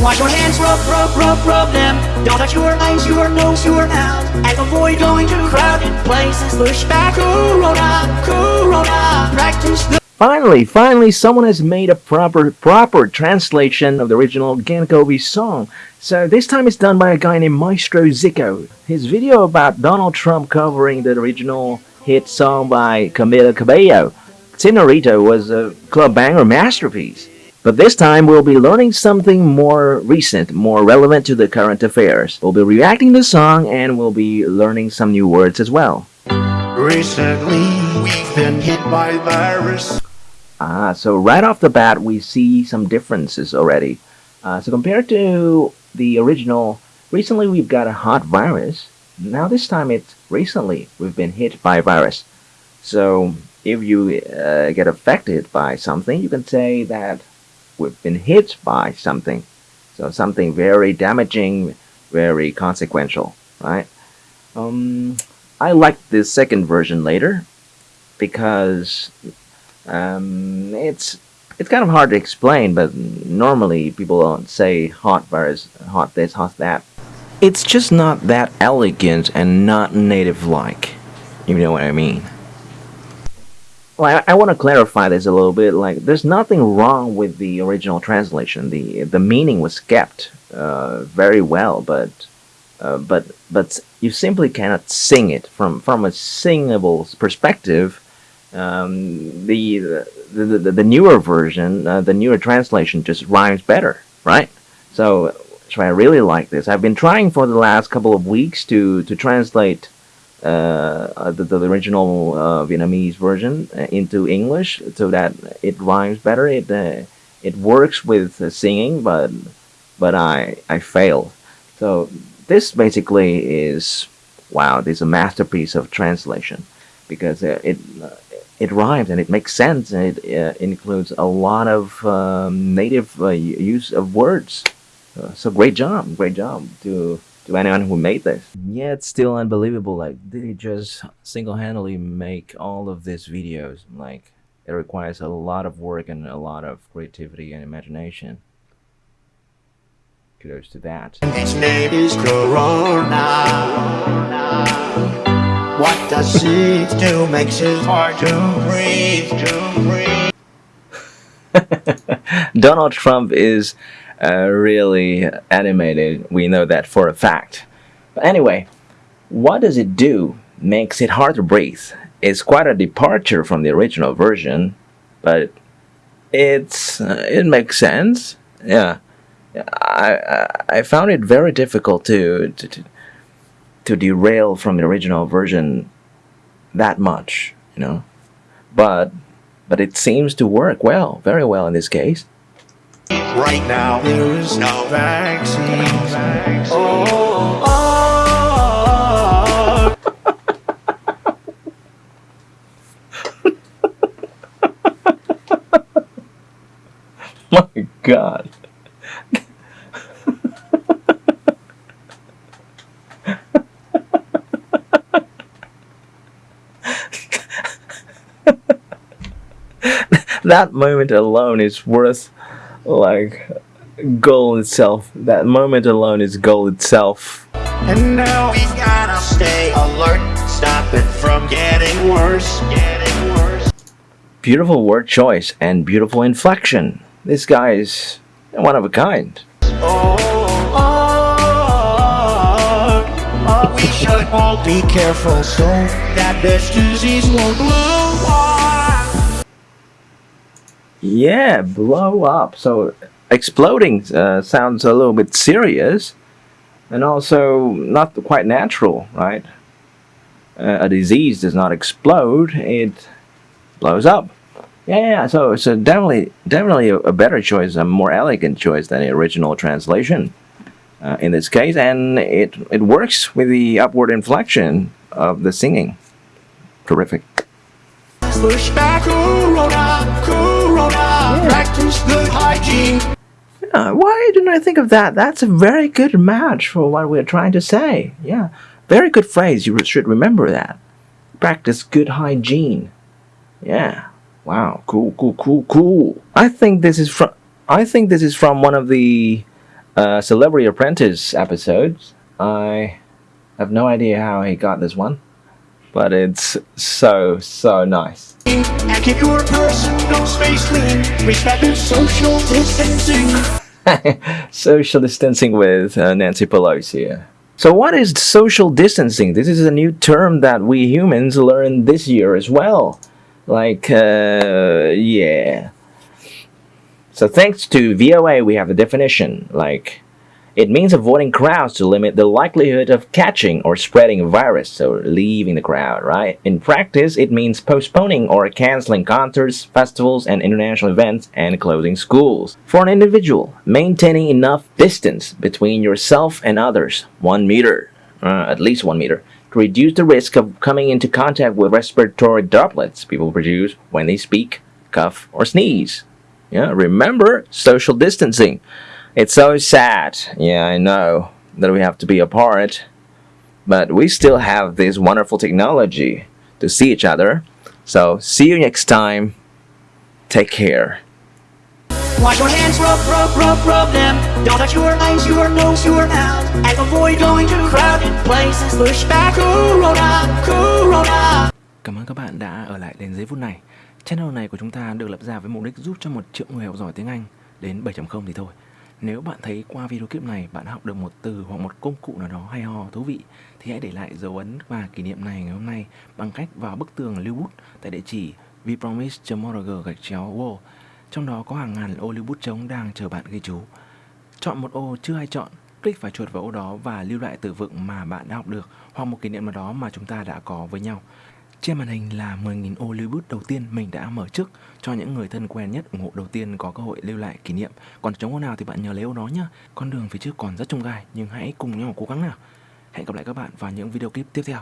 Wash your hands, rub, rub, rub, rub them. Don't touch your eyes, your nose, your mouth. And avoid going to crowded places. Push back, Corona, Corona. Practice the Finally, finally, someone has made a proper proper translation of the original Ghen Cô Vy song. So this time it's done by a guy named Maestro Ziikos. His video about Donald Trump covering the original hit song by Camila Cabello, Senorita, was a club banger masterpiece. But this time we'll be learning something more recent, more relevant to the current affairs. We'll be reacting to the song and we'll be learning some new words as well. Recently, we've been hit by virus. Ah, so right off the bat, we see some differences already. Uh, so compared to the original, recently we've got a hot virus. Now this time it's recently we've been hit by a virus. So if you uh, get affected by something, you can say that we've been hit by something. So something very damaging, very consequential, right? Um, I like the second version later because um, it's it's kind of hard to explain, but normally people don't say hot virus, hot this, hot that. It's just not that elegant and not native-like. You know what I mean? I, I want to clarify this a little bit. Like, there's nothing wrong with the original translation. The the meaning was kept uh, very well, but uh, but but you simply cannot sing it from from a singable perspective. Um, the, the, the the newer version, uh, the newer translation, just rhymes better, right? So, so I really like this. I've been trying for the last couple of weeks to to translate uh, the, the original uh, Vietnamese version uh, into English so that it rhymes better. It uh, it works with uh, singing, but but I I failed. So this basically is wow. This is a masterpiece of translation because uh, it it rhymes and it makes sense and it includes a lot of um, native use of words. so great job, great job to to anyone who made this. Yeah, it's still unbelievable. Like, did he just single-handedly make all of these videos? Like, it requires a lot of work and a lot of creativity and imagination. Kudos to that. Its name is Corona. What does it do? Makes it hard to breathe, to breathe. Donald Trump is uh, really animated. We know that for a fact. But anyway, what does it do? Makes it hard to breathe. It's quite a departure from the original version, but it's uh, it makes sense. Yeah, I, I found it very difficult to to, to derail from the original version that much, you know. But but it seems to work well, very well in this case. Right now, there is no vaccine. Oh, oh. My God. that moment alone is worth like goal itself. That moment alone is goal itself. And now we gotta stay alert, stop it from getting worse, getting worse. Beautiful word choice and beautiful inflection. This guy is one of a kind. Oh, oh, oh, oh we should all be careful so that this disease won't blow. Yeah, blow up. So exploding uh, sounds a little bit serious and also not quite natural, right? Uh, a disease does not explode, it blows up. Yeah, so it's so definitely definitely a, a better choice, a more elegant choice than the original translation uh, in this case, and it it works with the upward inflection of the singing. Terrific. Push back, corona, corona, practice good hygiene. Yeah, why didn't I think of that? That's a very good match for what we're trying to say. Yeah, very good phrase. You should remember that. Practice good hygiene. Yeah. Wow. Cool. Cool. Cool. Cool. I think this is from. I think this is from one of the uh, Celebrity Apprentice episodes. I have no idea how he got this one, but it's so so nice. Your personal space clean. Respect social distancing. social distancing with uh, Nancy Pelosi. So, what is social distancing? This is a new term that we humans learned this year as well. Like, uh, yeah. So, thanks to VOA, we have a definition. Like, it means avoiding crowds to limit the likelihood of catching or spreading a virus, so leaving the crowd, right? In practice, it means postponing or canceling concerts, festivals, and international events and closing schools. For an individual, maintaining enough distance between yourself and others, one meter, uh, at least one meter, to reduce the risk of coming into contact with respiratory droplets people produce when they speak, cough, or sneeze. Yeah, remember social distancing. It's so sad, yeah, I know, that we have to be apart, but we still have this wonderful technology to see each other. So, see you next time. Take care. Wash your hands, rub, rub, rub, rub them. Don't touch your eyes, your nose, your mouth. And avoid going to crowded places. Push back Corona, Corona. Cảm ơn các bạn đã ở lại đến giây phút này. Channel này của chúng ta được lập ra với mục đích giúp cho một triệu người học giỏi tiếng Anh đến 7.0 thì thôi. Nếu bạn thấy qua video clip này bạn học được một từ hoặc một công cụ nào đó hay ho thú vị thì hãy để lại dấu ấn và kỷ niệm này ngày hôm nay bằng cách vào bức tường lưu bút tại địa chỉ vpromise.org gạch chéo wall. Trong đó có hàng ngàn ô lưu bút trống đang chờ bạn ghi chú. Chọn một ô chưa ai chọn, click phải chuột vào ô đó và lưu lại từ vựng mà bạn đã học được hoặc một kỷ niệm nào đó mà chúng ta đã có với nhau. Trên màn hình là 10.000 ô lưu bút đầu tiên mình đã mở trước cho những người thân quen nhất ủng hộ đầu tiên có cơ hội lưu lại kỷ niệm. Còn chống ô nào thì bạn nhớ lấy ô đó nhá. Con đường phía trước còn rất trông gai, nhưng hãy cùng nhau cố gắng nào. Hẹn gặp lại các bạn vào những video clip tiếp theo.